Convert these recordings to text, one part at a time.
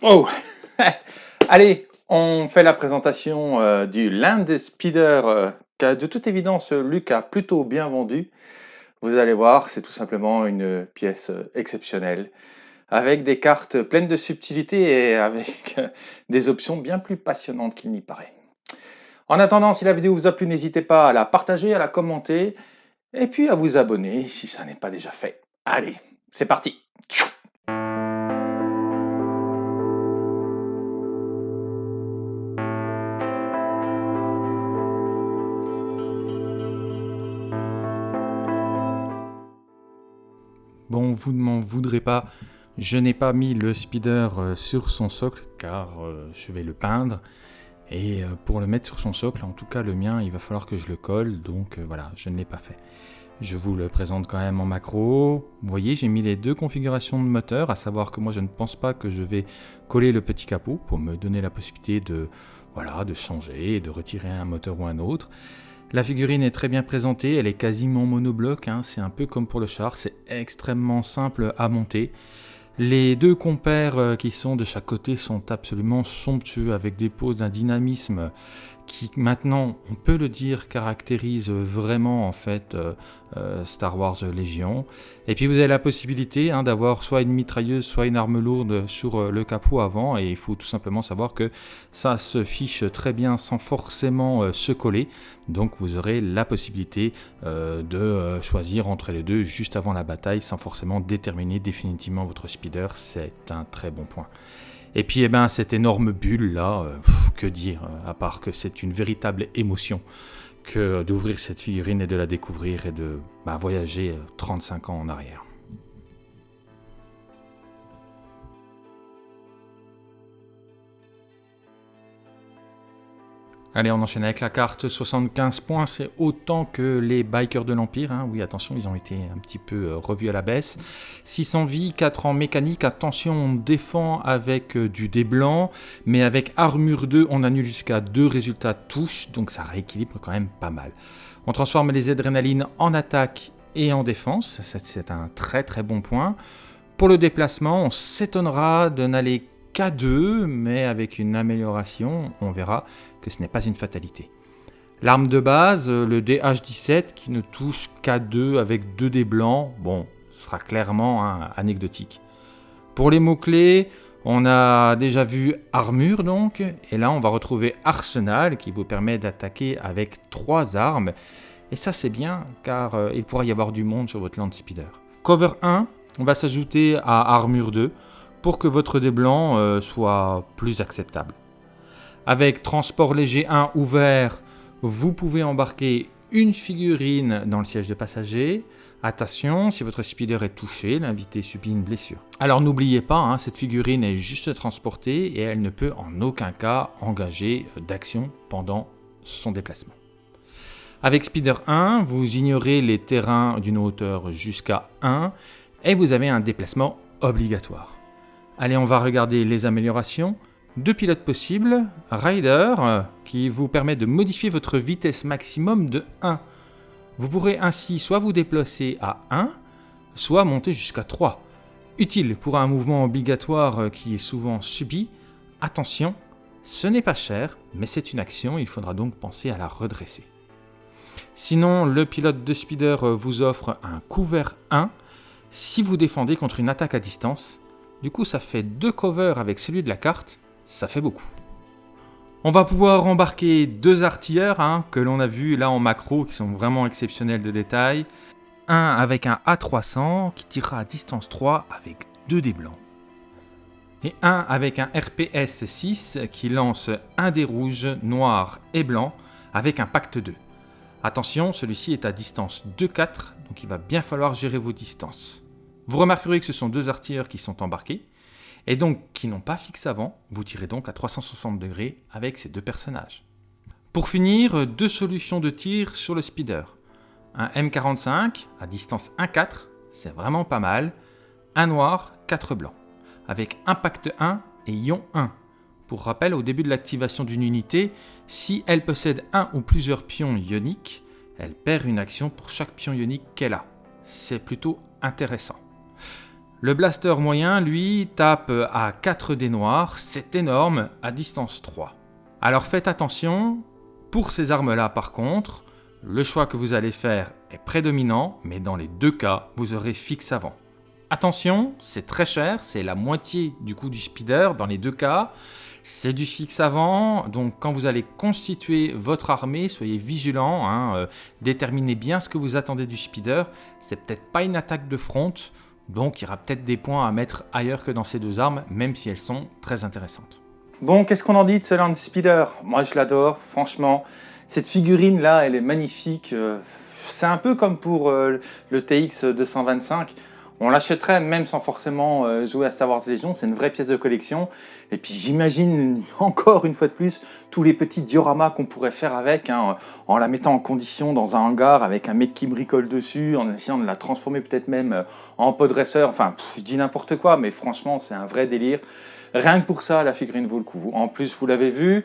Oh Allez, on fait la présentation euh, du Land Speeder euh, qu'a de toute évidence Luc a plutôt bien vendu. Vous allez voir, c'est tout simplement une pièce euh, exceptionnelle avec des cartes pleines de subtilité et avec des options bien plus passionnantes qu'il n'y paraît. En attendant, si la vidéo vous a plu, n'hésitez pas à la partager, à la commenter et puis à vous abonner si ça n'est pas déjà fait. Allez, c'est parti Bon, vous ne m'en voudrez pas, je n'ai pas mis le speeder euh, sur son socle car euh, je vais le peindre. Et euh, pour le mettre sur son socle, en tout cas le mien, il va falloir que je le colle, donc voilà, je ne l'ai pas fait. Je vous le présente quand même en macro. Vous voyez, j'ai mis les deux configurations de moteur, à savoir que moi je ne pense pas que je vais coller le petit capot pour me donner la possibilité de, voilà, de changer et de retirer un moteur ou un autre. La figurine est très bien présentée, elle est quasiment monobloc, hein. c'est un peu comme pour le char, c'est extrêmement simple à monter. Les deux compères euh, qui sont de chaque côté sont absolument somptueux avec des poses d'un dynamisme qui maintenant, on peut le dire, caractérise vraiment en fait euh, euh, Star Wars Légion. Et puis vous avez la possibilité hein, d'avoir soit une mitrailleuse, soit une arme lourde sur euh, le capot avant, et il faut tout simplement savoir que ça se fiche très bien sans forcément se coller. Donc vous aurez la possibilité de choisir entre les deux juste avant la bataille sans forcément déterminer définitivement votre speeder. C'est un très bon point. Et puis, eh ben, cette énorme bulle là, euh, que dire, euh, à part que c'est une véritable émotion que d'ouvrir cette figurine et de la découvrir et de bah, voyager 35 euh, ans en arrière. Allez, on enchaîne avec la carte 75 points, c'est autant que les bikers de l'Empire. Hein. Oui, attention, ils ont été un petit peu euh, revus à la baisse. 600 vies, 4 en mécanique. Attention, on défend avec euh, du dé blanc, mais avec armure 2, on annule jusqu'à 2 résultats touche, donc ça rééquilibre quand même pas mal. On transforme les adrénalines en attaque et en défense, c'est un très très bon point. Pour le déplacement, on s'étonnera de n'aller qu'à 2, mais avec une amélioration, on verra que ce n'est pas une fatalité. L'arme de base, euh, le DH17 qui ne touche qu'à 2 avec 2 dés blancs, bon, sera clairement anecdotique. Pour les mots-clés, on a déjà vu armure donc, et là on va retrouver arsenal qui vous permet d'attaquer avec 3 armes. Et ça c'est bien car euh, il pourra y avoir du monde sur votre land speeder. Cover 1, on va s'ajouter à armure 2 pour que votre dé blanc euh, soit plus acceptable. Avec transport léger 1 ouvert, vous pouvez embarquer une figurine dans le siège de passager. Attention, si votre speeder est touché, l'invité subit une blessure. Alors n'oubliez pas, hein, cette figurine est juste transportée et elle ne peut en aucun cas engager d'action pendant son déplacement. Avec Speeder 1, vous ignorez les terrains d'une hauteur jusqu'à 1 et vous avez un déplacement obligatoire. Allez, on va regarder les améliorations. Deux pilotes possibles, Rider, qui vous permet de modifier votre vitesse maximum de 1. Vous pourrez ainsi soit vous déplacer à 1, soit monter jusqu'à 3. Utile pour un mouvement obligatoire qui est souvent subi. Attention, ce n'est pas cher, mais c'est une action, il faudra donc penser à la redresser. Sinon, le pilote de speeder vous offre un couvert 1 si vous défendez contre une attaque à distance. Du coup, ça fait deux covers avec celui de la carte, ça fait beaucoup. On va pouvoir embarquer deux artilleurs hein, que l'on a vu là en macro qui sont vraiment exceptionnels de détail. Un avec un A300 qui tirera à distance 3 avec deux dés blancs. Et un avec un RPS 6 qui lance un dé rouge, noir et blanc avec un pacte 2. Attention, celui-ci est à distance 2-4, donc il va bien falloir gérer vos distances. Vous remarquerez que ce sont deux artilleurs qui sont embarqués et donc qui n'ont pas fixe avant, vous tirez donc à 360 degrés avec ces deux personnages. Pour finir, deux solutions de tir sur le speeder. Un M45 à distance 1-4, c'est vraiment pas mal. Un noir, 4 blancs, avec impact 1 et ion 1. Pour rappel, au début de l'activation d'une unité, si elle possède un ou plusieurs pions ioniques, elle perd une action pour chaque pion ionique qu'elle a. C'est plutôt intéressant. Le blaster moyen, lui, tape à 4 dés noirs, c'est énorme, à distance 3. Alors faites attention, pour ces armes-là par contre, le choix que vous allez faire est prédominant, mais dans les deux cas, vous aurez fixe avant. Attention, c'est très cher, c'est la moitié du coût du speeder dans les deux cas. C'est du fixe avant, donc quand vous allez constituer votre armée, soyez vigilant, hein, euh, déterminez bien ce que vous attendez du speeder. C'est peut-être pas une attaque de front, donc il y aura peut-être des points à mettre ailleurs que dans ces deux armes, même si elles sont très intéressantes. Bon, qu'est-ce qu'on en dit de ce Land Speeder? Moi je l'adore, franchement. Cette figurine là, elle est magnifique. Euh, c'est un peu comme pour euh, le TX 225. On l'achèterait même sans forcément euh, jouer à Star Wars Legion, c'est une vraie pièce de collection. Et puis j'imagine encore une fois de plus tous les petits dioramas qu'on pourrait faire avec, hein, en la mettant en condition dans un hangar avec un mec qui bricole dessus, en essayant de la transformer peut-être même euh, en dresseur. Enfin, je dis n'importe quoi, mais franchement c'est un vrai délire. Rien que pour ça, la figurine vaut le coup. En plus, vous l'avez vu,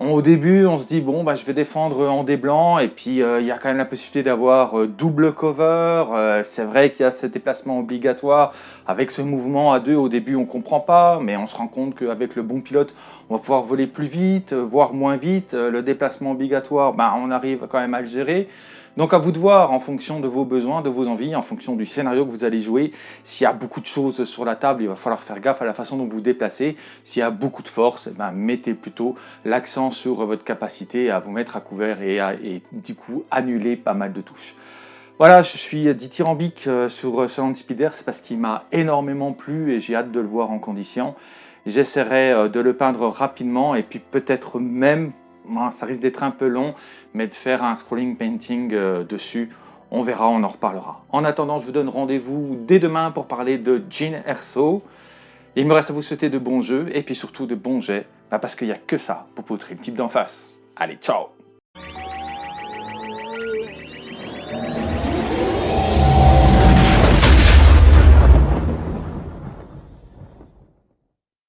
au début, on se dit, bon, bah, je vais défendre en des blancs, et puis euh, il y a quand même la possibilité d'avoir euh, double cover. Euh, c'est vrai qu'il y a ce déplacement obligatoire. Avec ce mouvement à deux, au début, on comprend pas, mais on se rend compte qu'avec le bon pilote, on va pouvoir voler plus vite, voire moins vite. le déplacement obligatoire, bah, on arrive quand même à le gérer. Donc à vous de voir en fonction de vos besoins, de vos envies, en fonction du scénario que vous allez jouer. S'il y a beaucoup de choses sur la table, il va falloir faire gaffe à la façon dont vous vous déplacez. S'il y a beaucoup de force, eh ben, mettez plutôt l'accent sur votre capacité à vous mettre à couvert et, à, du coup annuler pas mal de touches. Voilà, je suis dithyrambique euh, sur ce Speeder, c'est parce qu'il m'a énormément plu et j'ai hâte de le voir en condition. J'essaierai euh, de le peindre rapidement et puis peut-être même ça risque d'être un peu long, mais de faire un scrolling painting euh, dessus, on verra, on en reparlera. En attendant, je vous donne rendez-vous dès demain pour parler de Jean Erso. Il me reste à vous souhaiter de bons jeux et puis surtout de bons jets, bah, parce qu'il n'y a que ça pour poutrer le type d'en face. Allez, ciao